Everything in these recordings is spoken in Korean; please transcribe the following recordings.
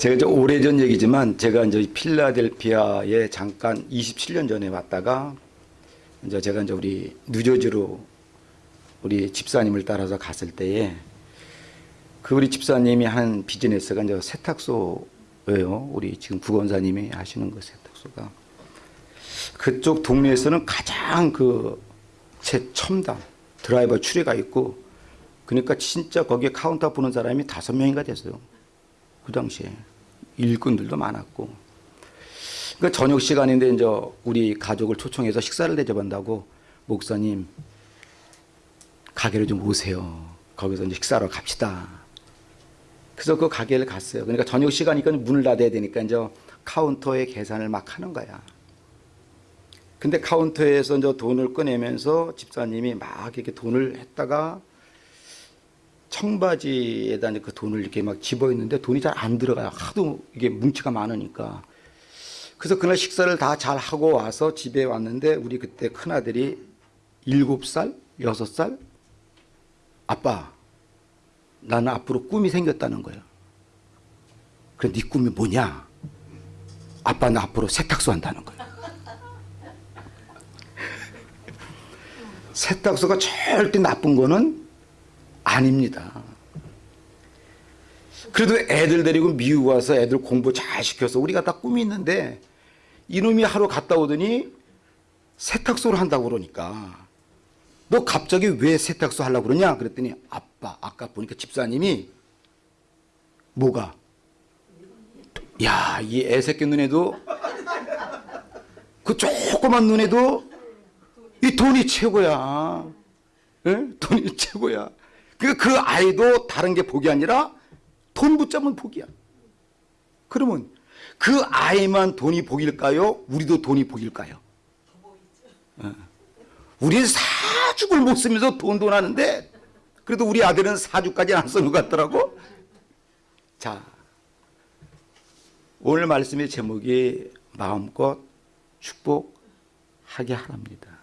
제가 이제 오래전 얘기지만 제가 이제 필라델피아에 잠깐 27년 전에 왔다가 이제 제가 이제 우리 뉴저지로 우리 집사님을 따라서 갔을 때에 그 우리 집사님이 한 비즈니스가 이제 세탁소예요. 우리 지금 구건사님이 하시는 그 세탁소가 그쪽 동네에서는 가장 그 최첨단 드라이버 추리가 있고 그러니까 진짜 거기에 카운터 보는 사람이 다섯 명인가 됐어요. 그 당시에 일꾼들도 많았고 그 저녁 시간인데 이제 우리 가족을 초청해서 식사를 대접한다고 목사님 가게를 좀 오세요. 거기서 이제 식사하러 갑시다. 그래서 그 가게를 갔어요. 그러니까 저녁 시간이니까 문을 닫아야 되니까 이제 카운터에 계산을 막 하는 거야. 근데 카운터에서 이제 돈을 꺼내면서 집사님이 막 이렇게 돈을 했다가 청바지에다 그 돈을 이렇게 막 집어 있는데 돈이 잘 안 들어가요. 하도 이게 뭉치가 많으니까. 그래서 그날 식사를 다 잘 하고 와서 집에 왔는데 우리 그때 큰 아들이 일곱 살, 여섯 살, 아빠, 나는 앞으로 꿈이 생겼다는 거예요. 그래, 네 꿈이 뭐냐? 아빠 나 앞으로 세탁소 한다는 거예요. 세탁소가 절대 나쁜 거는 아닙니다. 그래도 애들 데리고 미국 와서 애들 공부 잘 시켜서 우리가 다 꿈이 있는데 이놈이 하루 갔다 오더니 세탁소를 한다고 그러니까. 너 갑자기 왜 세탁소 하려고 그러냐? 그랬더니 아빠 아까 보니까 집사님이 뭐가? 야 이 애새끼 눈에도 그 조그만 눈에도 이 돈이 최고야. 예? 돈이 최고야 그러니까 그 아이도 다른 게 복이 아니라 돈 붙잡으면 복이야. 그러면 그 아이만 돈이 복일까요? 우리도 돈이 복일까요? 어. 우리는 사죽을 못 쓰면서 돈돈 하는데 그래도 우리 아들은 사주까지 안 쓰는 것 같더라고. 자, 오늘 말씀의 제목이 마음껏 축복하게 하랍니다.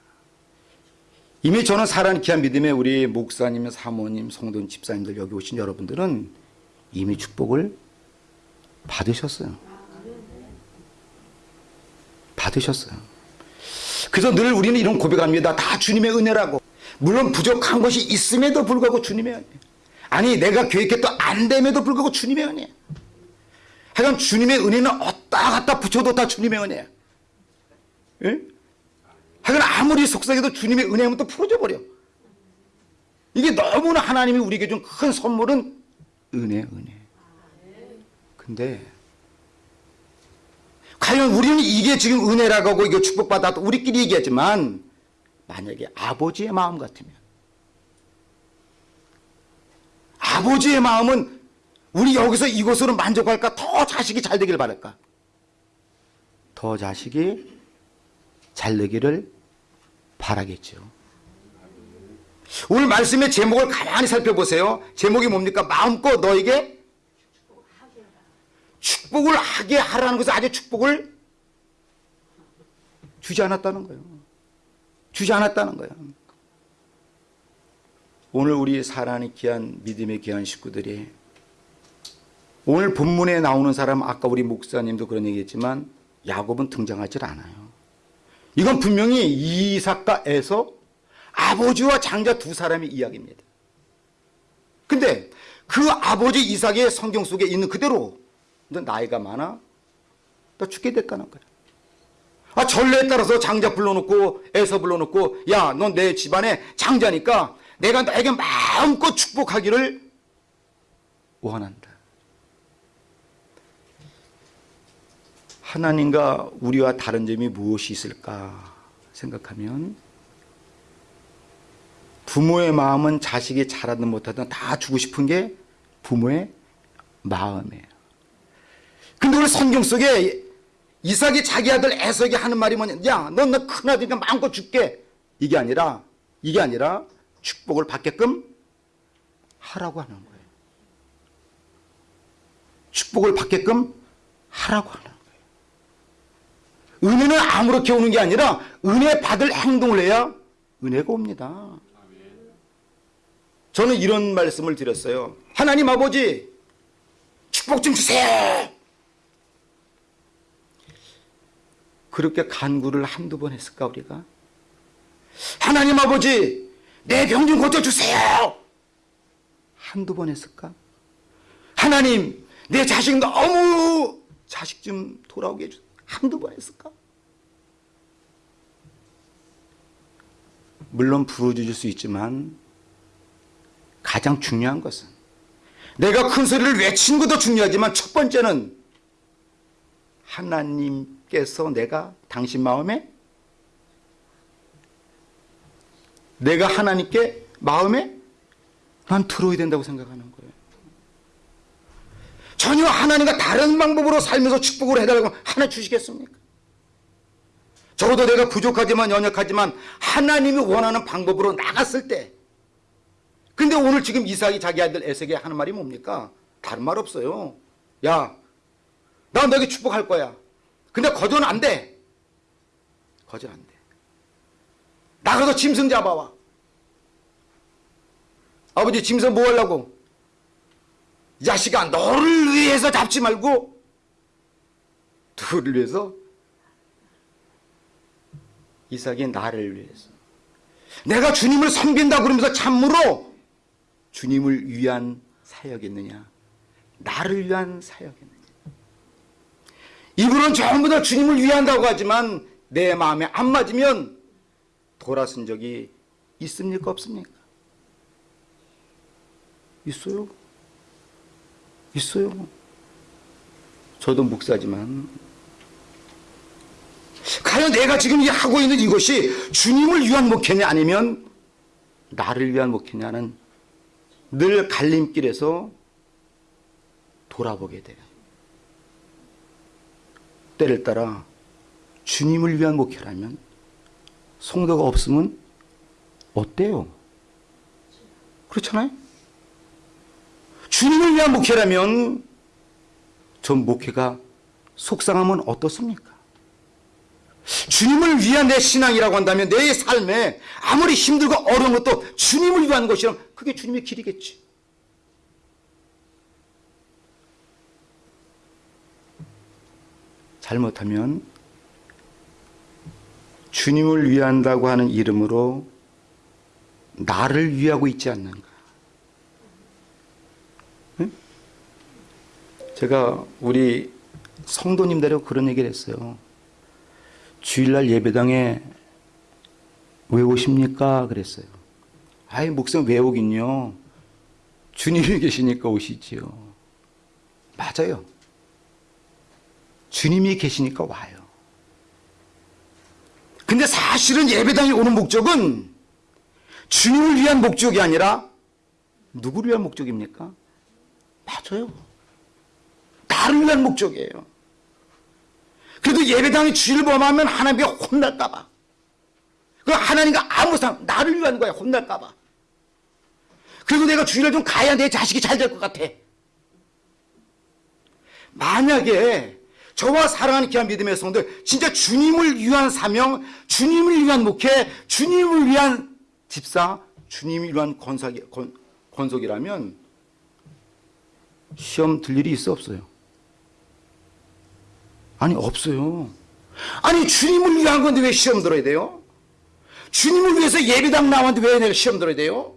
이미 저는 사랑하는 귀한 믿음의 우리 목사님, 사모님, 성도님, 집사님들 여기 오신 여러분들은 이미 축복을 받으셨어요. 받으셨어요. 그래서 늘 우리는 이런 고백합니다. 다 주님의 은혜라고. 물론 부족한 것이 있음에도 불구하고 주님의 은혜. 아니 내가 계획했던 안 됨에도 불구하고 주님의 은혜. 하여간 주님의 은혜는 어디다 갖다 붙여도 다 주님의 은혜야. 예? 하여간 아무리 속삭여도 주님의 은혜하면 또 풀어져 버려. 이게 너무나 하나님이 우리에게 준 큰 선물은 은혜, 은혜. 근데 과연 우리는 이게 지금 은혜라고 하고 이거 축복받았다 우리끼리 얘기하지만 만약에 아버지의 마음 같으면 아버지의 마음은 우리 여기서 이곳으로 만족할까 더 자식이 잘 되길 바랄까 더 자식이 잘 되기를 바라겠죠 오늘 말씀의 제목을 가만히 살펴보세요 제목이 뭡니까 마음껏 너에게 축복을 하게 하라는 것은 아직 축복을 주지 않았다는 거예요. 주지 않았다는 거예요. 오늘 우리 사랑하는 귀한 믿음의 귀한 식구들이 오늘 본문에 나오는 사람 아까 우리 목사님도 그런 얘기했지만 야곱은 등장하지 않아요. 이건 분명히 이삭과 에서 아버지와 장자 두 사람의 이야기입니다. 근데 그 아버지 이삭의 성경 속에 있는 그대로 너 나이가 많아? 너 죽게 됐다는 거야. 아 전례에 따라서 장자 불러놓고 애서 불러놓고 야 넌 내 집안의 장자니까 내가 너에게 마음껏 축복하기를 원한다. 하나님과 우리와 다른 점이 무엇이 있을까 생각하면 부모의 마음은 자식이 잘하든 못하든 다 주고 싶은 게 부모의 마음이에요. 근데 우리 성경 속에 이삭이 자기 아들 에석이 하는 말이 뭐냐? 야 넌 너 큰아들이니까 마음껏 줄게. 이게 아니라 이게 아니라 축복을 받게끔 하라고 하는 거예요. 축복을 받게끔 하라고 하는 은혜는 아무렇게 오는 게 아니라 은혜 받을 행동을 해야 은혜가 옵니다. 저는 이런 말씀을 드렸어요. 하나님 아버지 축복 좀 주세요. 그렇게 간구를 한두 번 했을까 우리가? 하나님 아버지 내 병 좀 고쳐주세요. 한두 번 했을까? 하나님 내 자식 너무 자식 좀 돌아오게 해주세요. 한두 번 했을까? 물론 부어주실 수 있지만 가장 중요한 것은 내가 큰 소리를 외치는 것도 중요하지만 첫 번째는 하나님께서 내가 당신 마음에 내가 하나님께 마음에 난 들어야 된다고 생각하는 거예요. 전혀 하나님과 다른 방법으로 살면서 축복을 해달라고 하나 주시겠습니까? 적어도 내가 부족하지만 연약하지만 하나님이 원하는 방법으로 나갔을 때 근데 오늘 지금 이삭이 자기 아들 에세게 하는 말이 뭡니까? 다른 말 없어요. 야, 나 너에게 축복할 거야. 근데 거저는 안 돼. 거저 안 돼. 나가서 짐승 잡아와. 아버지 짐승 뭐 하려고? 이 자식아 너를 위해서 잡지 말고 누구를 위해서? 이삭이 나를 위해서. 내가 주님을 섬긴다 그러면서 참으로 주님을 위한 사역이느냐? 나를 위한 사역이느냐? 이분은 전부 다 주님을 위한다고 하지만 내 마음에 안 맞으면 돌아선 적이 있습니까? 없습니까? 있어요. 있어요. 저도 목사지만 과연 내가 지금 이 하고 있는 이것이 주님을 위한 목회냐 아니면 나를 위한 목회냐는 늘 갈림길에서 돌아보게 돼요. 때를 따라 주님을 위한 목회라면 성도가 없으면 어때요? 그렇잖아요? 주님을 위한 목회라면 전 목회가 속상하면 어떻습니까? 주님을 위한 내 신앙이라고 한다면 내 삶에 아무리 힘들고 어려운 것도 주님을 위한 것이라면 그게 주님의 길이겠지. 잘못하면 주님을 위한다고 하는 이름으로 나를 위하고 있지 않는가. 제가 우리 성도님들하고 그런 얘기를 했어요. 주일날 예배당에 왜 오십니까? 그랬어요. 아이, 목사님 왜 오긴요? 주님이 계시니까 오시지요. 맞아요. 주님이 계시니까 와요. 근데 사실은 예배당에 오는 목적은 주님을 위한 목적이 아니라 누구를 위한 목적입니까? 맞아요. 나를 위한 목적이에요. 그래도 예배당에 주일 범하면 하나님께 혼날까봐. 그 하나님과 아무 상 나를 위한 거야 혼날까봐. 그리고 내가 주일을 좀 가야 내 자식이 잘 될 것 같아. 만약에 저와 사랑하는 귀한 믿음의 성들 진짜 주님을 위한 사명, 주님을 위한 목회, 주님을 위한 집사, 주님을 위한 건석이, 건, 건속이라면 시험 들 일이 있어 없어요? 아니 없어요. 아니 주님을 위한 건데 왜 시험 들어야 돼요? 주님을 위해서 예배당 나왔는데 왜 내가 시험 들어야 돼요?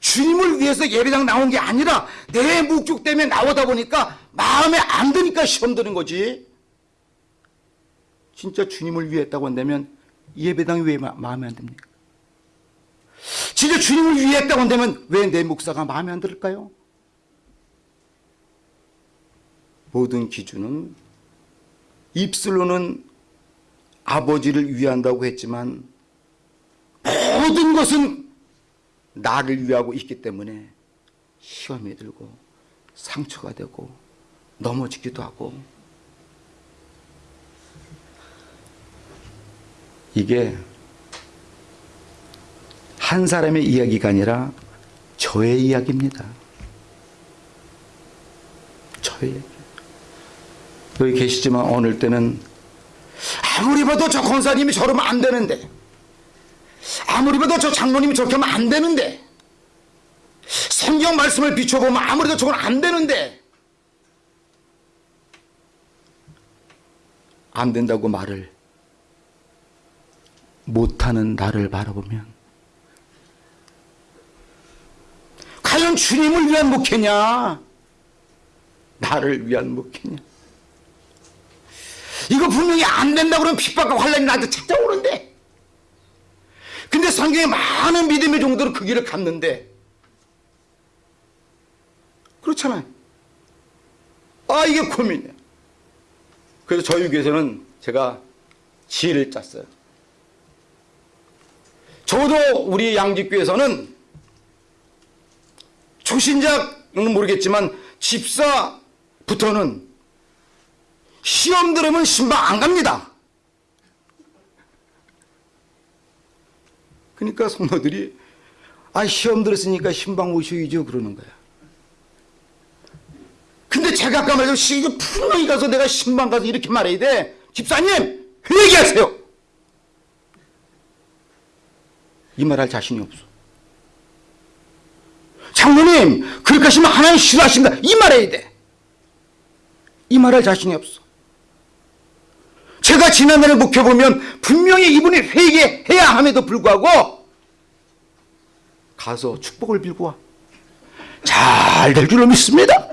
주님을 위해서 예배당 나온 게 아니라 내 목적 때문에 나오다 보니까 마음에 안 드니까 시험 드는 거지. 진짜 주님을 위했다고 한다면 예배당이 왜 마, 마음에 안 듭니까? 진짜 주님을 위했다고 한다면 왜 내 목사가 마음에 안 들을까요? 모든 기준은 입술로는 아버지를 위한다고 했지만 모든 것은 나를 위하고 있기 때문에 시험이 들고 상처가 되고 넘어지기도 하고 이게 한 사람의 이야기가 아니라 저의 이야기입니다. 저의. 여기 계시지만 어느 때는 아무리 봐도 저 권사님이 저러면 안 되는데 아무리 봐도 저 장로님이 저렇게 하면 안 되는데 성경 말씀을 비춰보면 아무래도 저건 안 되는데 안 된다고 말을 못하는 나를 바라보면 과연 주님을 위한 목회냐? 나를 위한 목회냐? 이거 분명히 안 된다 그러면 핍박과 환란이 나한테 찾아오는데 근데 성경에 많은 믿음의 종들은 그 길을 갔는데 그렇잖아요. 아 이게 고민이야. 그래서 저희 교회에서는 제가 지혜를 짰어요. 저도 우리 양집교에서는 초신자는 모르겠지만 집사부터는 시험 들으면 신방 안 갑니다. 그러니까 성도들이 아 시험 들었으니까 신방 오셔야죠 그러는 거야. 근데 제가 아까 말했죠. 시 분명히 가서 내가 신방 가서 이렇게 말해야 돼. 집사님 얘기하세요. 이 말 할 자신이 없어. 장로님 그렇게 하시면 하나님 싫어하신다. 이 말해야 돼. 이 말할 자신이 없어. 제가 지난날을 묵혀보면 분명히 이분이 회개해야 함에도 불구하고 가서 축복을 빌고 와. 잘 될 줄로 믿습니다.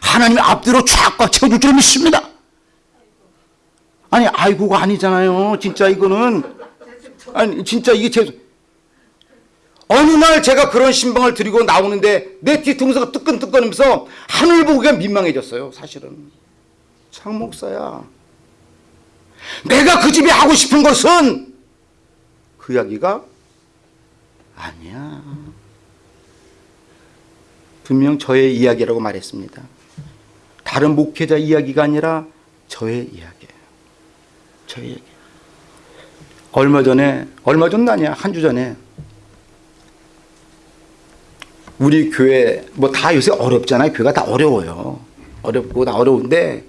하나님이 앞뒤로 쫙꽉 채워줄 줄로 믿습니다. 아니 아이고가 아니잖아요. 진짜 이거는 아니 진짜 이게 제 어느 날 제가 그런 신방을 드리고 나오는데 내 뒤통수가 뜨끈뜨끈하면서 하늘 보기가 민망해졌어요. 사실은 장 목사야. 내가 그 집에 하고 싶은 것은 그 이야기가 아니야. 분명 저의 이야기라고 말했습니다. 다른 목회자 이야기가 아니라 저의 이야기예요. 저의 이야기. 얼마 전에 얼마 전 아니야 한 주 전에 우리 교회 뭐 다 요새 어렵잖아요. 교회가 다 어려워요. 어렵고 다 어려운데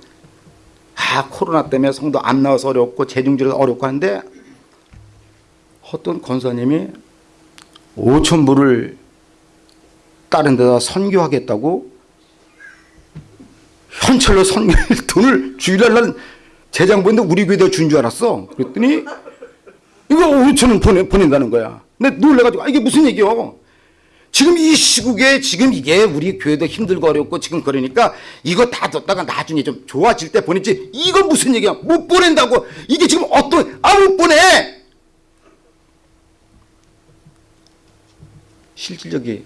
아 코로나 때문에 성도 안 나와서 어렵고 재중지라서 어렵고 하는데 어떤 권사님이 5천 불을 다른 데다 선교하겠다고 현찰로 선교 돈을 주일날 난 재장 보는데 우리 교회다 준줄 알았어. 그랬더니 이거 5천 원 보내, 보낸다는 거야. 근데 놀래가지고 아, 이게 무슨 얘기요? 지금 이 시국에 지금 이게 우리 교회도 힘들고 어렵고 지금 그러니까 이거 다 뒀다가 나중에 좀 좋아질 때 보냈지. 이거 무슨 얘기야? 못 보낸다고. 이게 지금 어떤 아 못 보내! 실질적이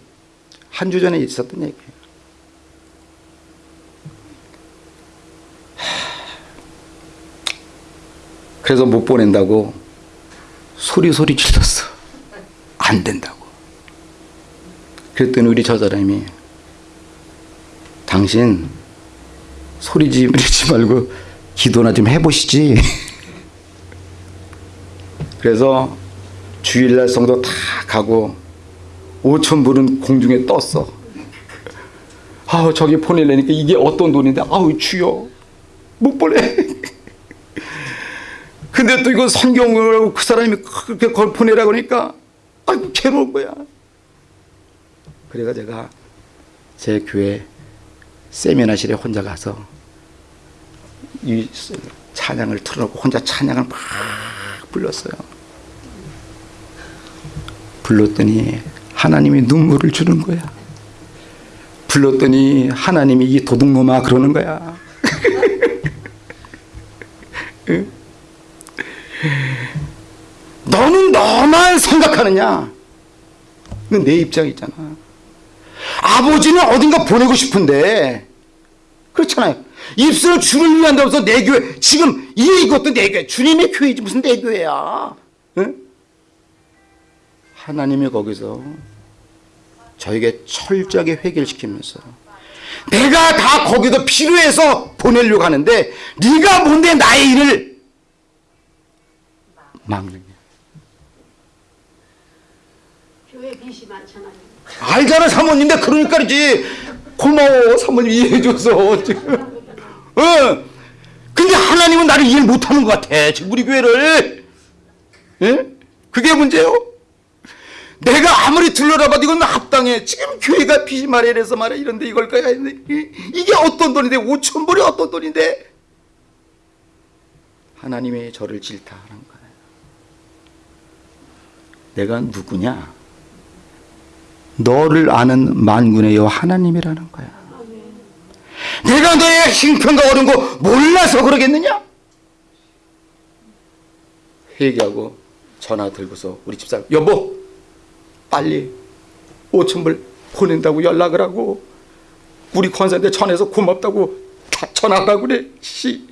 한 주 전에 있었던 얘기예요. 그래서 못 보낸다고 소리 소리 질렀어. 안 된다고 그랬더니 우리 저 사람이 당신 소리 지르지 말고 기도나 좀 해보시지. 그래서 주일날 성도 다 가고 5천 불은 공중에 떴어. 아우 저기 보내려니까 이게 어떤 돈인데 아우 주여 못 보내. 근데 또 이거 성경을 그 사람이 그렇게 그걸 보내라 그러니까 아이고 괴로운 거야. 그래가 제가 제 교회 세미나실에 혼자 가서 이 찬양을 틀어놓고 혼자 찬양을 막 불렀어요. 불렀더니 하나님이 눈물을 주는 거야. 불렀더니 하나님이 이 도둑놈아 그러는 거야. 너는 너만 생각하느냐? 내 입장이잖아. 아버지는 어딘가 보내고 싶은데 그렇잖아요. 입술을 주를 위한다고 해서 내 교회 지금 이 이것도 내 교회 주님의 교회지 무슨 내 교회야. 응? 하나님이 거기서 저에게 철저하게 회개를 시키면서 내가 다 거기서 필요해서 보내려고 하는데 네가 뭔데 나의 일을 막느냐. 교회 빚이 많잖아요. 알잖아 사모님인데 그러니까 그러지. 고마워 사모님. 이해해줘서. 지금 어. 근데 하나님은 나를 이해 못하는 것 같아 지금 우리 교회를. 예? 그게 문제요. 내가 아무리 둘러라봐도 이건 합당해. 지금 교회가 빚이 말해 이래서 말해 이런데 이걸 거야 이게 어떤 돈인데? 5천 불이 어떤 돈인데? 하나님의 저를 질타하는 거예요. 내가 누구냐? 너를 아는 만군의 여호와 하나님이라는 거야. 내가 너의 형편과 어려운 거 몰라서 그러겠느냐? 회개하고 전화 들고서 우리 집사람 여보 빨리 5천 불 보낸다고 연락을 하고 우리 권사한테 전해서 고맙다고 다 전화하라고 그래 씨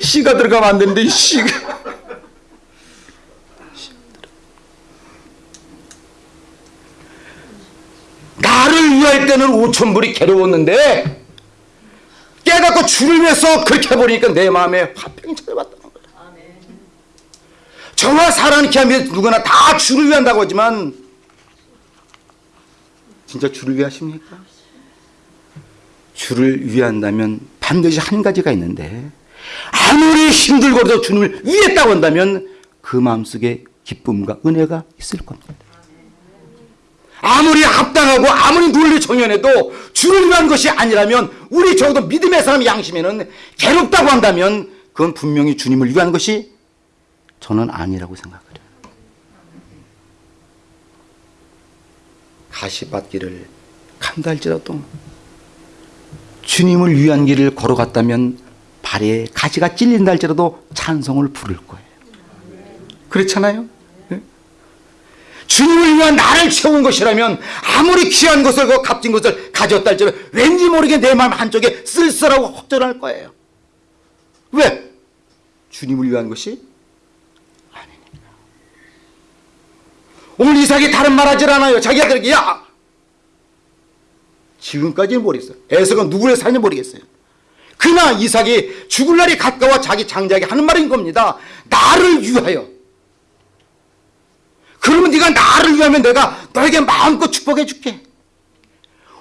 씨가 들어가면 안 되는데 이 씨가 나를 위 할 때는 5천 불이 괴로웠는데 깨닫고 주를 위해서 그렇게 해버리니까 내 마음에 화평이 찾아왔다는 거야 저와 사랑하는 기함이 누구나 다 주를 위한다고 하지만 진짜 주를 위하십니까? 주를 위한다면 반드시 한 가지가 있는데 아무리 힘들고도 주님을 위했다고 한다면 그 마음속에 기쁨과 은혜가 있을 겁니다. 아무리 합당하고 아무리 논리 정연해도 주를 위한 것이 아니라면 우리 적어도 믿음의 사람 양심에는 괴롭다고 한다면 그건 분명히 주님을 위한 것이 저는 아니라고 생각해요. 가시밭길을 간달지라도 주님을 위한 길을 걸어갔다면 발에 가시가 찔린다 할지라도 찬송을 부를 거예요. 그렇잖아요? 예? 주님을 위한 나를 채운 것이라면 아무리 귀한 것을 그 값진 것을 가졌다 할지라도 왠지 모르게 내 마음 한쪽에 쓸쓸하고 혹절할 거예요. 왜? 주님을 위한 것이 아니니까. 오늘 이삭이 다른 말 하질 않아요. 자기 아들에게 야 지금까지는 모르겠어요. 에서가 누구를 사는지 모르겠어요. 그러나 이삭이 죽을 날이 가까워 자기 장자에게 하는 말인 겁니다. 나를 위하여. 그러면 네가 나를 위하면 내가 너에게 마음껏 축복해 줄게.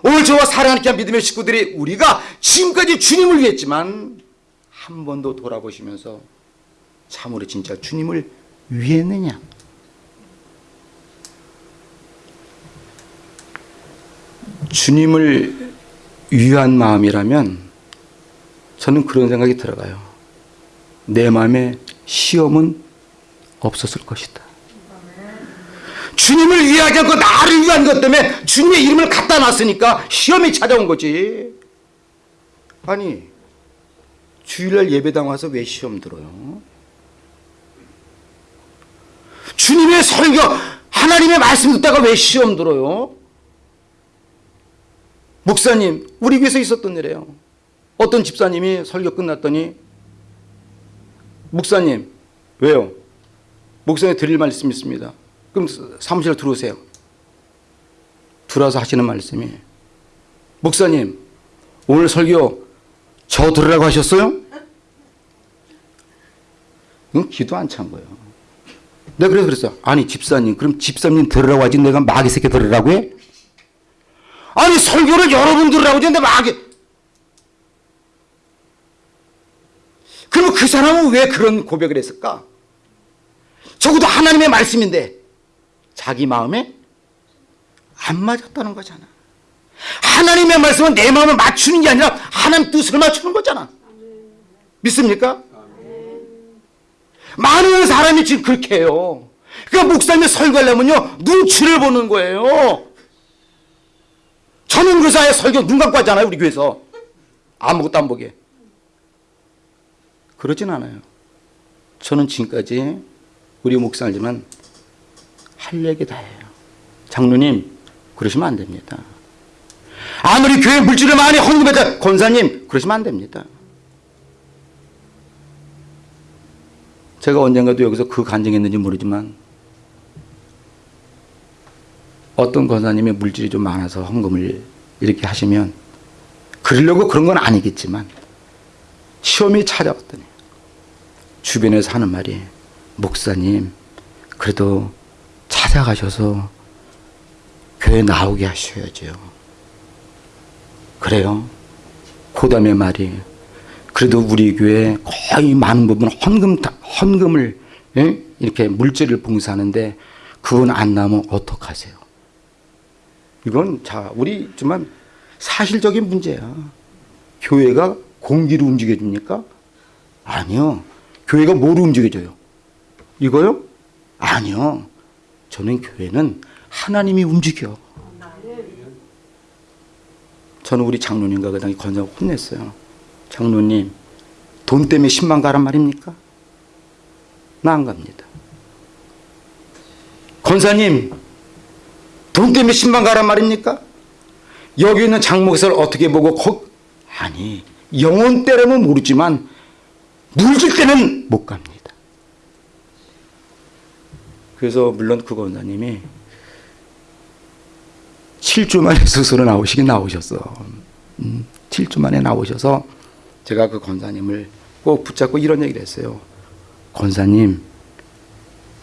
오늘 저와 사랑하는 귀한 믿음의 식구들이 우리가 지금까지 주님을 위했지만 한 번도 돌아보시면서 참으로 진짜 주님을 위했느냐? 주님을 위한 마음이라면 저는 그런 생각이 들어가요. 내 마음에 시험은 없었을 것이다. 주님을 위하지 않고 나를 위한 것 때문에 주님의 이름을 갖다 놨으니까 시험이 찾아온 거지. 아니, 주일날 예배당 와서 왜 시험 들어요? 주님의 설교, 하나님의 말씀 듣다가 왜 시험 들어요? 목사님, 우리 교회에서 있었던 일이에요. 어떤 집사님이 설교 끝났더니 목사님, 왜요? 목사님 드릴 말씀 있습니다. 그럼 사무실 들어오세요. 들어와서 하시는 말씀이 목사님, 오늘 설교 저 들으라고 하셨어요? 응? 기도 안 찬 거예요. 내가 그래서 그랬어. 아니, 집사님, 그럼 집사님 들으라고 하지 내가 마귀 새끼 들으라고 해? 아니 설교를 여러분 들으라고 했는데 막이 그럼 그 사람은 왜 그런 고백을 했을까? 적어도 하나님의 말씀인데 자기 마음에 안 맞았다는 거잖아. 하나님의 말씀은 내 마음을 맞추는 게 아니라 하나님 뜻을 맞추는 거잖아. 믿습니까? 많은 사람이 지금 그렇게 해요. 그러니까 목사님이 설교하려면요 눈치를 보는 거예요. 전원교사의 설교 눈 감고 하잖아요 우리 교회에서 아무것도 안 보게 그러진 않아요 저는 지금까지 우리 목사지만 할 얘기 다 해요. 장로님 그러시면 안 됩니다. 아무리 교회 물질을 많이 헌금해도 권사님 그러시면 안 됩니다. 제가 언젠가도 여기서 그 간증했는지 모르지만 어떤 권사님의 물질이 좀 많아서 헌금을 이렇게 하시면 그러려고 그런 건 아니겠지만 시험이 찾아왔더니 주변에서 하는 말이 목사님 그래도 찾아가셔서 교회 나오게 하셔야죠. 그래요. 고담의 말이 그래도 우리 교회 거의 많은 부분 헌금 헌금을 예? 이렇게 물질을 봉사하는데 그건 안 나면 어떡하세요? 이건 자 우리 정말 사실적인 문제야. 교회가 공기를 움직여 줍니까? 아니요. 교회가 뭐로 움직여져요? 이거요? 아니요. 저는 교회는 하나님이 움직여. 저는 우리 장로님과 그 당시 건장 혼냈어요. 장로님, 돈 때문에 10만 가란 말입니까? 나 안 갑니다. 권사님, 돈 때문에 10만 가란 말입니까? 여기 있는 장목에서를 어떻게 보고 거... 아니 영혼 때라면 모르지만 물질 때는 못 갑니다. 그래서 물론 그 권사님이 7주 만에 스스로 나오시긴 나오셨어. 음, 7주 만에 나오셔서 제가 그 권사님을 꼭 붙잡고 이런 얘기를 했어요. 권사님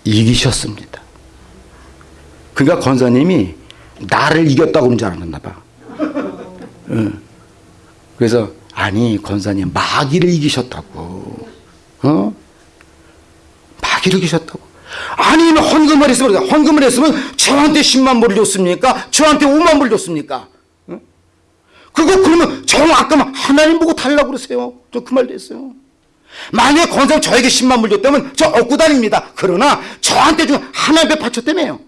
이기셨습니다. 그러니까 권사님이 나를 이겼다고 그런 줄 알았나 봐. 응. 그래서 아니 권사님 마귀를 이기셨다고. 어? 마귀를 이기셨다고. 아니 헌금을 했으면 헌금을 했으면 저한테 10만 불 줬습니까? 저한테 5만 불 줬습니까? 어? 그거 그러면 저 아까 하나님 보고 달라고 그러세요. 저 그 말도 했어요. 만약에 권사님 저에게 10만 불 줬다면 저 얻고 다닙니다. 그러나 저한테 준 하나님 앞에 바쳤다며요.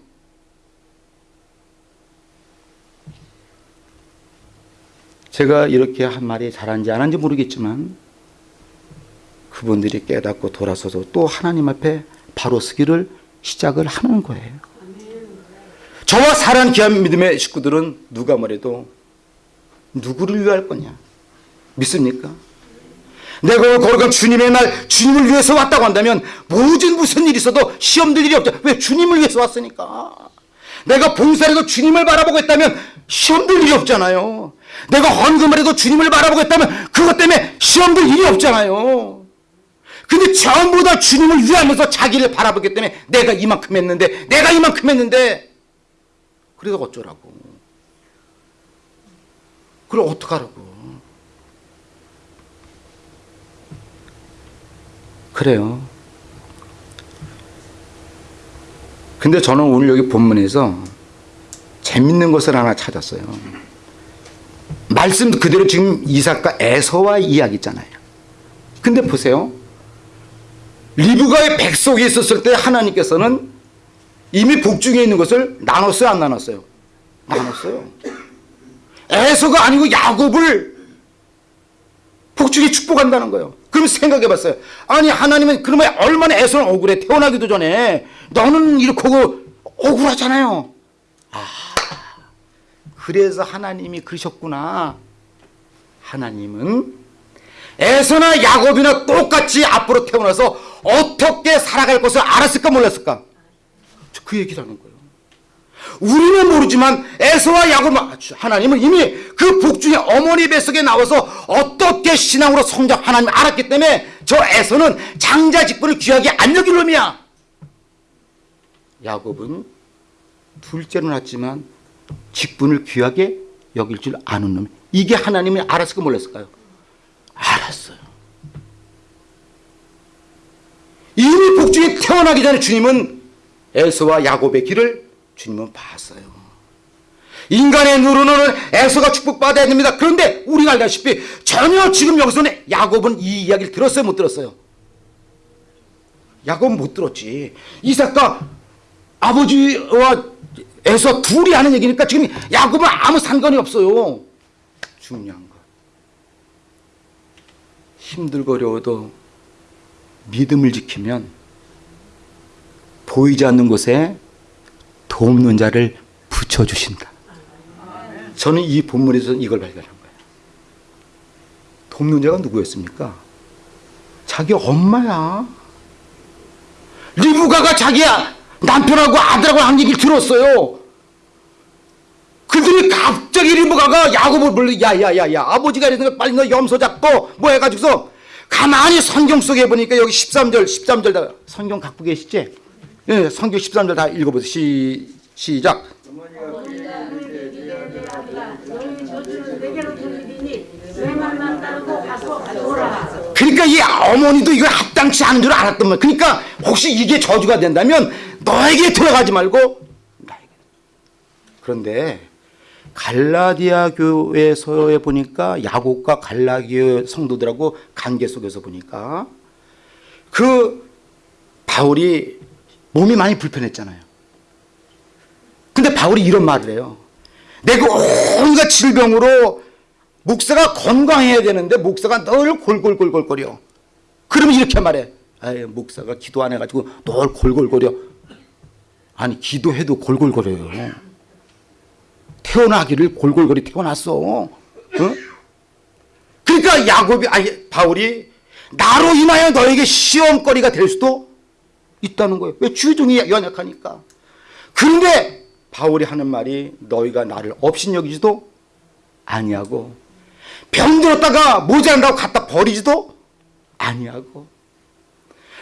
제가 이렇게 한 말이 잘한지 안 한지 모르겠지만 그분들이 깨닫고 돌아서서 또 하나님 앞에 바로 서기를 시작을 하는 거예요. 저와 사랑 귀한 믿음의 식구들은 누가 뭐래도 누구를 위할 거냐? 믿습니까? 내가 거룩한 주님의 날 주님을 위해서 왔다고 한다면 모든 무슨 일이 있어도 시험될 일이 없죠. 왜? 주님을 위해서 왔으니까. 내가 봉사해도 주님을 바라보고 있다면 시험될 일이 없잖아요. 내가 헌금을 해도 주님을 바라보고 있다면 그것 때문에 시험될 일이 없잖아요. 근데 전부 다 주님을 위하면서 자기를 바라보기 때문에 내가 이만큼 했는데 내가 이만큼 했는데 그래서 어쩌라고. 그럼 어떡하라고. 그래요. 근데 저는 오늘 여기 본문에서 재밌는 것을 하나 찾았어요. 말씀 그대로 지금 이삭과 에서와 이야기 있잖아요. 근데 보세요. 리브가의 백석에 있었을 때 하나님께서는 이미 복중에 있는 것을 나눴어요, 안 나눴어요? 나눴어요. 에서가 아니고 야곱을 복중에 축복한다는 거예요. 그럼 생각해 봤어요. 아니, 하나님은 그러면 얼마나 에서는 억울해. 태어나기도 전에. 너는 이렇게 하고 억울하잖아요. 아, 그래서 하나님이 그러셨구나. 하나님은 에서나 야곱이나 똑같이 앞으로 태어나서 어떻게 살아갈 것을 알았을까 몰랐을까? 그 얘기를 하는 거예요. 우리는 모르지만 에서와 야곱 하나님은 이미 그 복중의 어머니 뱃속에 나와서 어떻게 신앙으로 성장 하나님 알았기 때문에 저 에서는 장자 직분을 귀하게 안 여길 놈이야. 야곱은 둘째로 낳았지만 직분을 귀하게 여길 줄 아는 놈. 이게 하나님이 알았을까 몰랐을까요? 알았어요. 이미 복중에 태어나기 전에 주님은 에서와 야곱의 길을 주님은 봤어요. 인간의 눈으로는 에서가 축복받아야 됩니다. 그런데 우리가 알다시피 전혀 지금 여기서는 야곱은 이 이야기를 들었어요? 못 들었어요? 야곱은 못 들었지. 이삭과 아버지와 에서 둘이 하는 얘기니까 지금 야곱은 아무 상관이 없어요. 중요한 거. 힘들고 어려워도 믿음을 지키면 보이지 않는 곳에 돕는 자를 붙여주신다. 저는 이 본문에서 이걸 발견한 거예요. 돕는 자가 누구였습니까? 자기 엄마야. 리브가가 자기 남편하고 아들하고 한 얘기를 들었어요. 그들이 갑자기 리브가가 야곱을 불러 야야야야 아버지가 이랬으니까 빨리 너 염소 잡고 뭐 해가지고서 가만히 성경 속에 보니까 여기 13절 13절 다 성경 갖고 계시지? 예, 성경 13절 다 읽어보세요. 시, 시작. 그러니까 이 어머니도 이걸 합당치 않은 줄 알았던 거야. 그러니까 혹시 이게 저주가 된다면 너에게 들어가지 말고. 그런데 갈라디아 교회서에 보니까 야곱과 갈라디아 성도들하고 관계 속에서 보니까 그 바울이 몸이 많이 불편했잖아요. 근데 바울이 이런 말을 해요. 내가 온갖 질병으로 목사가 건강해야 되는데 목사가 늘 골골골골거려. 그러면 이렇게 말해. 아유 목사가 기도 안 해가지고 늘 골골거려. 아니 기도해도 골골거려요. 태어나기를 골골거리 태어났어. 어? 그러니까 야곱이 아니 바울이 나로 인하여 너에게 시험거리가 될 수도 있다는 거예요. 왜 주종이 연약하니까. 그런데 바울이 하는 말이 너희가 나를 업신여기지도 아니하고 병들었다가 모자란다고 갖다 버리지도 아니하고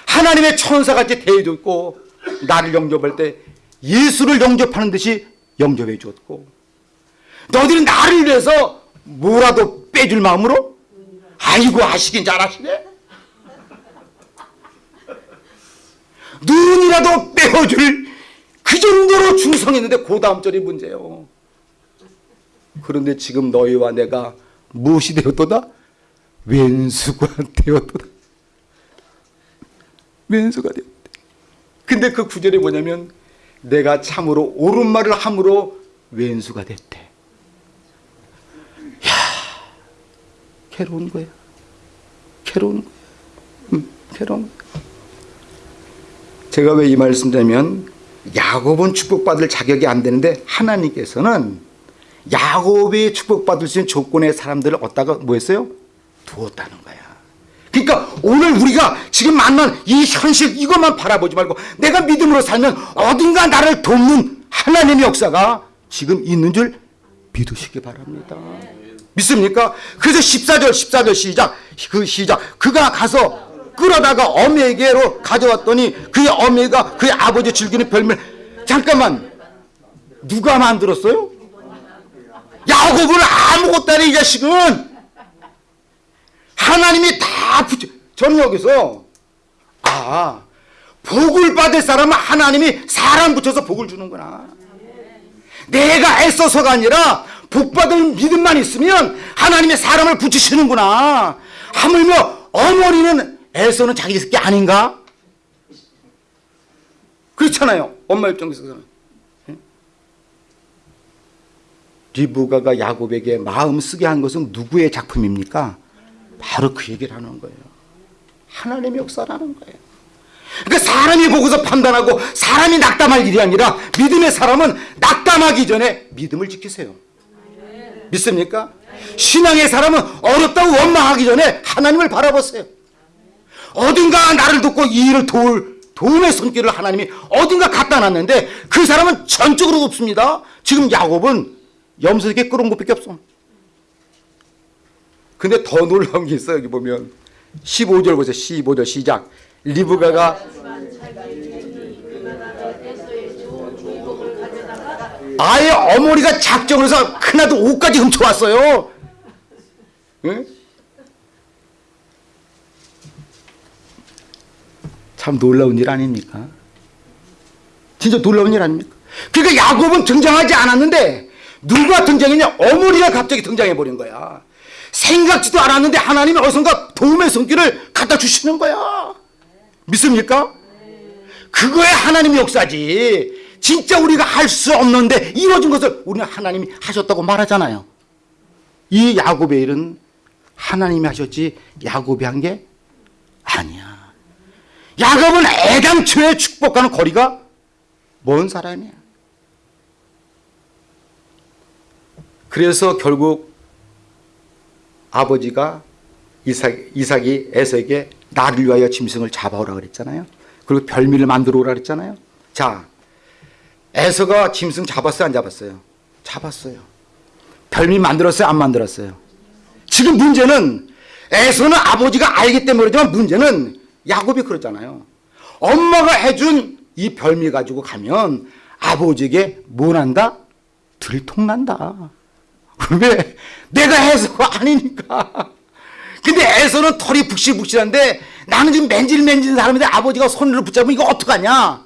하나님의 천사같이 대해줬고 나를 영접할 때 예수를 영접하는 듯이 영접해 주었고 너희들은 나를 위해서 뭐라도 빼줄 마음으로? 아이고 하시긴 잘하시네. 눈이라도 빼어줄 그 정도로 충성했는데 그 다음 절이 문제예요. 그런데 지금 너희와 내가 무엇이 되었도다? 왼수가 되었도다. 왼수가 되었다 근데 그 구절이 뭐냐면 내가 참으로 옳은 말을 함으로 왼수가 됐대 야 괴로운 거야 괴로운 거야 음, 괴로운 거야 제가 왜 이 말씀 드리면 야곱은 축복받을 자격이 안 되는데 하나님께서는 야곱이 축복받을 수 있는 조건의 사람들을 얻다가 뭐 했어요? 두었다는 거야. 그러니까 오늘 우리가 지금 만난 이 현실 이것만 바라보지 말고 내가 믿음으로 살면 어딘가 나를 돕는 하나님의 역사가 지금 있는 줄 믿으시기 바랍니다. 믿습니까? 그래서 14절 14절 시작 그 시작 그가 가서 끌어다가 어미에게로 가져왔더니 그의 어미가 그의 아버지 즐기는 별명 잠깐만 누가 만들었어요? 야곱을 아무것도 안해 이 자식은 하나님이 다 붙여 저는 여기서 아 복을 받을 사람은 하나님이 사람 붙여서 복을 주는구나 내가 애써서가 아니라 복받을 믿음만 있으면 하나님의 사람을 붙이시는구나 하물며 어머니는 애써는 자기 새끼 아닌가? 그렇잖아요 엄마 입장에서는 예? 리브가가 야곱에게 마음 쓰게 한 것은 누구의 작품입니까? 바로 그 얘기를 하는 거예요 하나님의 역사라는 거예요 그러니까 사람이 보고서 판단하고 사람이 낙담할 일이 아니라 믿음의 사람은 낙담하기 전에 믿음을 지키세요. 믿습니까? 신앙의 사람은 어렵다고 원망하기 전에 하나님을 바라보세요. 어딘가 나를 돕고 이 일을 도울 도움의 손길을 하나님이 어딘가 갖다 놨는데 그 사람은 전적으로 없습니다. 지금 야곱은 염소에게 끌어온 것밖에 없어. 근데 더 놀라운 게 있어요. 여기 보면 15절 보세요. 15절 시작. 리브가가 아예 어머니가 작정을 해서 큰아들 옷까지 훔쳐왔어요. 응? 참 놀라운 일 아닙니까? 진짜 놀라운 일 아닙니까? 그러니까 야곱은 등장하지 않았는데 누가 등장했냐? 어머니가 갑자기 등장해 버린 거야. 생각지도 않았는데 하나님이 어선가 도움의 손길을 갖다 주시는 거야. 믿습니까? 그거야 하나님의 역사지. 진짜 우리가 할 수 없는데 이루어진 것을 우리는 하나님이 하셨다고 말하잖아요. 이 야곱의 일은 하나님이 하셨지 야곱이 한 게 아니야. 야곱은 애당초에 축복하는 거리가 먼 사람이야. 그래서 결국 아버지가 이삭, 이삭이 에서에게 나를 위하여 짐승을 잡아오라 그랬잖아요. 그리고 별미를 만들어 오라 그랬잖아요. 자, 에서가 짐승 잡았어요, 안 잡았어요? 잡았어요. 별미 만들었어요, 안 만들었어요? 지금 문제는 에서는 아버지가 알기 때문에 그러지만 문제는 야곱이 그러잖아요. 엄마가 해준 이 별미 가지고 가면 아버지에게 뭐 난다? 들통난다. 왜? 내가 해서가 아니니까. 근데 애서는 털이 북실북실한데 나는 지금 맨질맨질한 사람인데 아버지가 손으로 붙잡으면 이거 어떡하냐.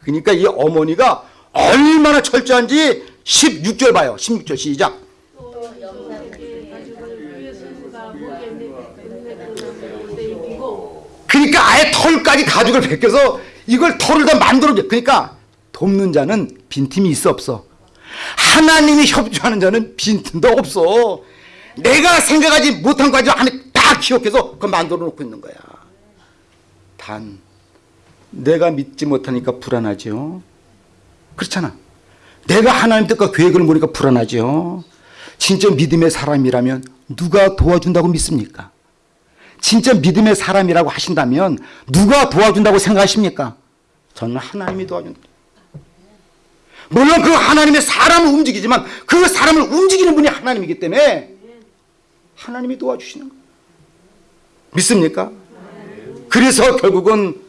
그러니까 이 어머니가 얼마나 철저한지 16절 봐요. 16절 시작. 그러니까 아예 털까지 가죽을 벗겨서 이걸 털을 다 만들어줘. 그러니까 돕는 자는 빈틈이 있어 없어. 하나님이 협조하는 자는 빈틈도 없어. 내가 생각하지 못한 거 가지고 안에 다 기억해서 그걸 만들어 놓고 있는 거야. 단 내가 믿지 못하니까 불안하죠. 그렇잖아. 내가 하나님 뜻과 계획을 모르니까 불안하죠. 진짜 믿음의 사람이라면 누가 도와준다고 믿습니까? 진짜 믿음의 사람이라고 하신다면 누가 도와준다고 생각하십니까? 저는 하나님이 도와준다. 물론 그 하나님의 사람을 움직이지만 그 사람을 움직이는 분이 하나님이기 때문에 하나님이 도와주시는 거예요. 믿습니까? 그래서 결국은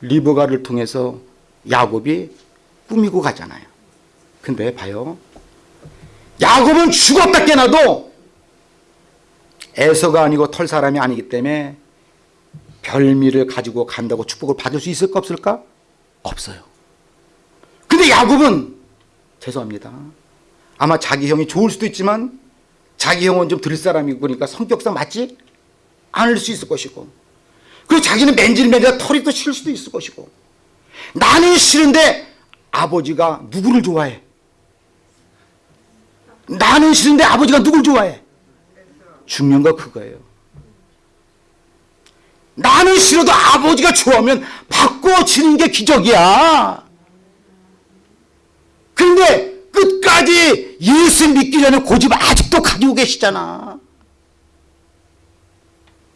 리브가를 통해서 야곱이 꾸미고 가잖아요. 근데 봐요. 야곱은 죽었다 깨나도 에서가 아니고 털 사람이 아니기 때문에 별미를 가지고 간다고 축복을 받을 수 있을까 없을까? 없어요. 근데 야곱은 죄송합니다. 아마 자기 형이 좋을 수도 있지만 자기 형은 좀 들 사람이고 그러니까 성격상 맞지 않을 수 있을 것이고 그리고 자기는 맨질맨질 털이 또 싫을 수도 있을 것이고 나는 싫은데 아버지가 누구를 좋아해? 나는 싫은데 아버지가 누굴 좋아해? 중요한 거 그거예요. 나는 싫어도 아버지가 좋아하면 바꿔지는 게 기적이야. 근데 끝까지 예수 믿기 전에 고집 아직도 가지고 계시잖아.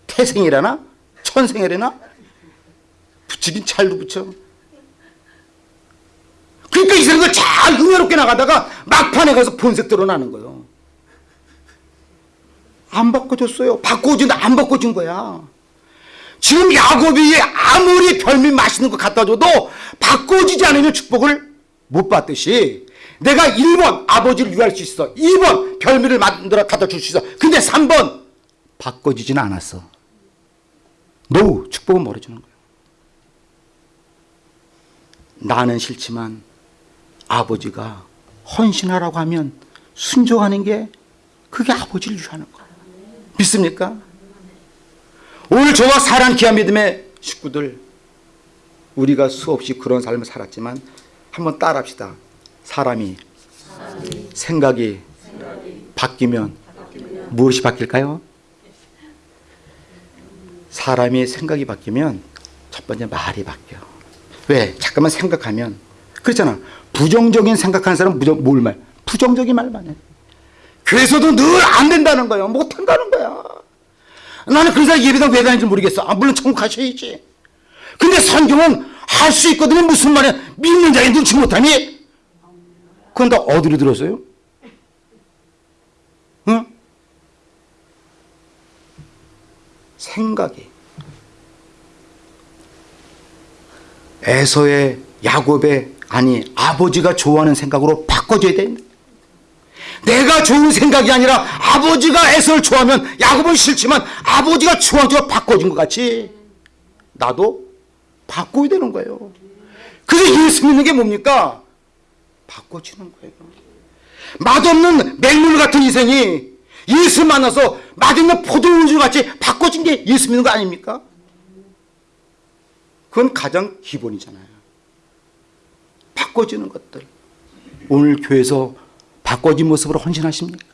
태생이라나? 천생이라나? 붙이긴 잘도 붙여. 그러니까 이 사람들 잘 흥미롭게 나가다가 막판에 가서 본색 드러나는 거예요. 안 바꿔줬어요. 바꿔준다 안 바꿔준 거야. 지금 야곱이 아무리 별미 맛있는 거 갖다 줘도 바꿔주지 않으면 축복을 못 받듯이 내가 1번 아버지를 유할 수 있어. 2번 별미를 만들어 갖다 줄 수 있어. 근데 3번 바꿔주지는 않았어. 노 축복은 멀어지는 거예요. 나는 싫지만 아버지가 헌신하라고 하면 순종하는 게 그게 아버지를 위하는 거야. 믿습니까? 오늘 저와 사랑 귀한 믿음의 식구들 우리가 수없이 그런 삶을 살았지만 한번 따라합시다. 사람이 생각이 바뀌면 무엇이 바뀔까요? 사람이 생각이 바뀌면 첫 번째 말이 바뀌어. 왜? 잠깐만 생각하면 그렇잖아. 부정적인 생각하는 사람은 무정, 뭘 말? 부정적인 말만 해. 그래서도 늘 안 된다는 거야. 못 한다는 거야. 나는 그 사람 예배당 왜 가는지 모르겠어. 아, 물론 천국 가셔야지. 근데 성경은 할 수 있거든요. 무슨 말이야. 믿는 자의 눈치 못하니? 그건 다 어디로 들었어요? 응? 생각이. 에서의 야곱의 아니 아버지가 좋아하는 생각으로 바꿔줘야 됩니다. 내가 좋은 생각이 아니라 아버지가 에서를 좋아하면 야곱은 싫지만 아버지가 좋아하는 바꿔준 것 같이 나도 바꿔야 되는 거예요. 그래서 예수 믿는 게 뭡니까? 바꿔주는 거예요. 맛없는 맹물 같은 인생이 예수 만나서 맛있는 포도우유 같이 바꿔준 게 예수 믿는 거 아닙니까? 그건 가장 기본이잖아요. 바꿔주는 것들. 오늘 교회에서 바꿔진 모습으로 헌신하십니까?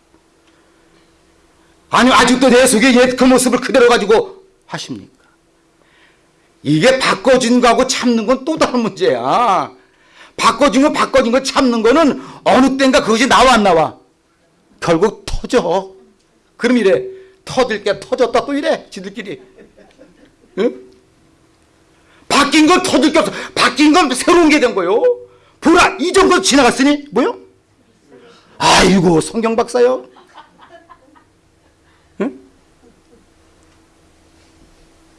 아니 아직도 내 속에 옛 그 모습을 그대로 가지고 하십니까? 이게 바꿔진 거하고 참는 건 또 다른 문제야. 바꿔진 거 바꿔진 거 참는 거는 어느 땐가 그것이 나와 안 나와? 결국 터져. 그럼 이래. 터질 게 터졌다 또 이래. 지들끼리. 응? 바뀐 건 터질 게 없어. 바뀐 건 새로운 게 된 거요. 보라 이 정도 지나갔으니 뭐요? 아이고 성경 박사요. 응?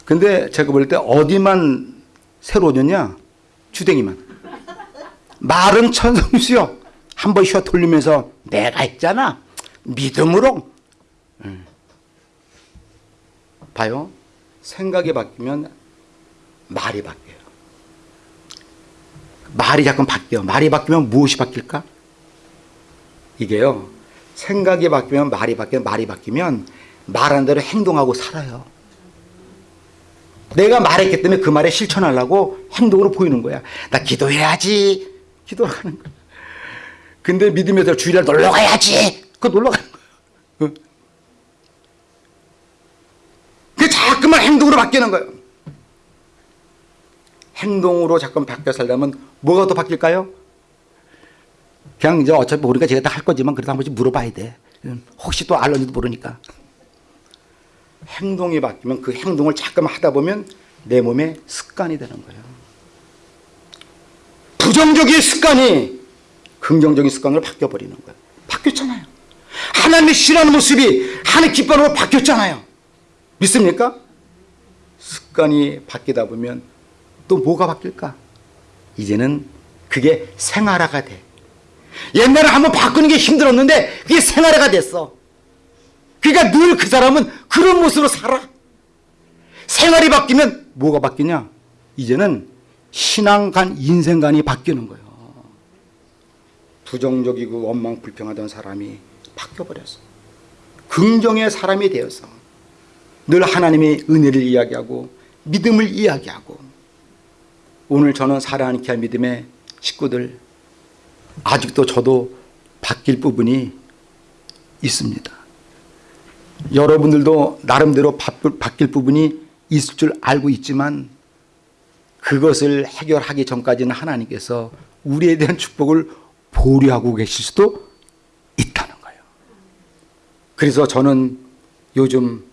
근데 제가 볼 때 어디만 새로워졌냐? 주댕이만. 말은 천성수요. 한 번 쉬어 돌리면서 내가 있잖아. 믿음으로. 응. 봐요. 생각이 바뀌면 말이 바뀌어요. 말이 자꾸 바뀌어. 말이 바뀌면 무엇이 바뀔까? 이게요. 생각이 바뀌면 말이 바뀌면 말이 바뀌면 말한 대로 행동하고 살아요. 내가 말했기 때문에 그 말에 실천하려고 행동으로 보이는 거야. 나 기도해야지. 기도하는 거야. 근데 믿음에서 주일날 놀러 가야지. 그 놀러 가는 거야. 어? 그 자꾸만 행동으로 바뀌는 거예요. 행동으로 자꾸 바뀌어 살려면 뭐가 더 바뀔까요? 그냥 이제 어차피 우리가 제가 다 할 거지만 그래도 한 번씩 물어봐야 돼. 혹시 또 알런지도 모르니까. 행동이 바뀌면 그 행동을 자꾸만 하다 보면 내 몸에 습관이 되는 거예요. 부정적인 습관이 긍정적인 습관으로 바뀌어버리는 거예요. 바뀌었잖아요. 하나님의 싫어하는 모습이 하나님 기뻐하는 거 바뀌었잖아요. 믿습니까? 습관이 바뀌다 보면 또 뭐가 바뀔까? 이제는 그게 생활화가 돼. 옛날에 한번 바꾸는 게 힘들었는데 그게 생활화가 됐어. 그러니까 늘 그 사람은 그런 모습으로 살아. 생활이 바뀌면 뭐가 바뀌냐? 이제는 신앙관, 인생관이 바뀌는 거예요. 부정적이고 원망 불평하던 사람이 바뀌어버렸어. 긍정의 사람이 되어서 늘 하나님의 은혜를 이야기하고 믿음을 이야기하고 오늘 저는 사랑하는 귀한 믿음의 식구들 아직도 저도 바뀔 부분이 있습니다. 여러분들도 나름대로 바- 바뀔 부분이 있을 줄 알고 있지만 그것을 해결하기 전까지는 하나님께서 우리에 대한 축복을 보류하고 계실 수도 있다는 거예요. 그래서 저는 요즘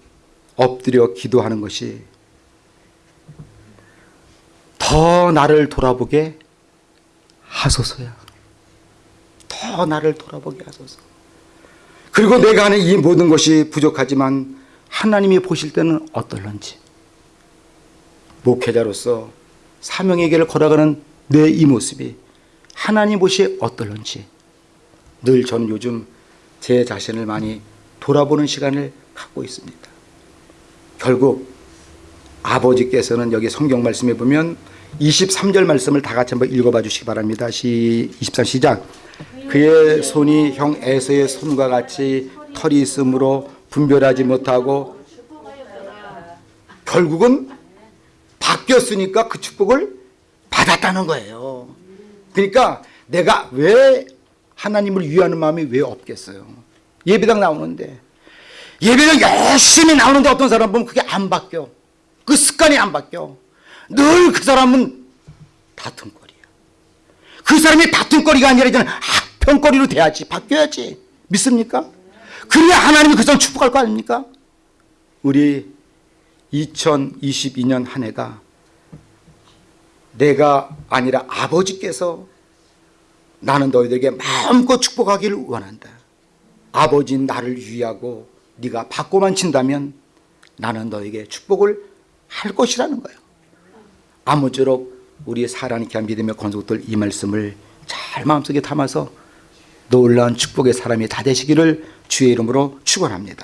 엎드려 기도하는 것이 더 나를 돌아보게 하소서야. 더 나를 돌아보게 하소서. 그리고 내가 하는 이 모든 것이 부족하지만 하나님이 보실 때는 어떨런지. 목회자로서 사명의 길을 걸어가는 내 이 모습이 하나님 보시에 어떨런지 늘 저는 요즘 제 자신을 많이 돌아보는 시간을 갖고 있습니다. 결국 아버지께서는 여기 성경 말씀에 보면 23절 말씀을 다 같이 한번 읽어봐 주시기 바랍니다. 시, 23 시작. 그의 손이 형 에서의 손과 같이 털이 있으므로 분별하지 못하고 결국은 바뀌었으니까 그 축복을 받았다는 거예요. 그러니까 내가 왜 하나님을 위하는 마음이 왜 없겠어요? 예배당 나오는데 예배당 열심히 나오는데 어떤 사람 보면 그게 안 바뀌어. 그 습관이 안 바뀌어. 늘 그 사람은 다툼거리야. 그 사람이 다툼거리가 아니라 이제는 학평거리로 돼야지. 바뀌어야지. 믿습니까? 그래야 하나님이 그 사람 축복할 거 아닙니까? 우리 2022년 한 해가 내가 아니라 아버지께서 나는 너희들에게 마음껏 축복하기를 원한다. 아버지는 나를 위하고 네가 받고만 친다면 나는 너에게 축복을 할 것이라는 거예요. 아무쪼록 우리 사랑의 귀한 믿음의 권속들 이 말씀을 잘 마음속에 담아서 놀라운 축복의 사람이 다 되시기를 주의 이름으로 축원합니다.